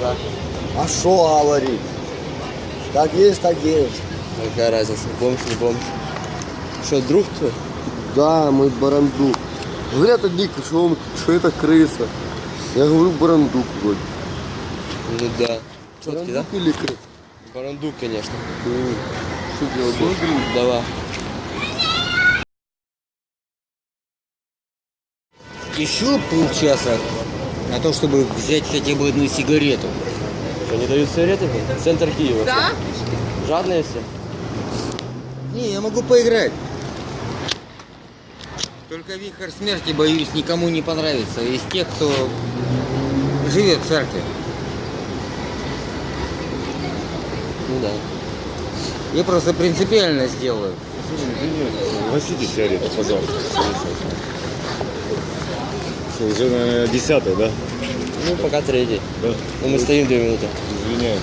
Да? А что говорить? Как есть, так есть. Какая разница, бомж, не бомж. Что, друг твой? Да, мой барандук. Говорят одни, что, он, что это крыса. Я говорю барандук вроде. Ну да. Четкий, да? Барандук или крыса? Барандук, конечно. Что делать? Давай. Еще полчаса на то, чтобы взять хотя бы одну сигарету. Что, не дают сигареты? Центр Киева. Да? Жадные все? Не, я могу поиграть. Только вихрь смерти, боюсь, никому не понравится. Из тех, кто живет в церкви. Ну да. Я просто принципиально сделаю. Носите сигарету, пожалуйста. Что, уже, наверное, десятый, да? Ну, пока третий. Да. Ну, мы стоим две минуты. Извиняюсь.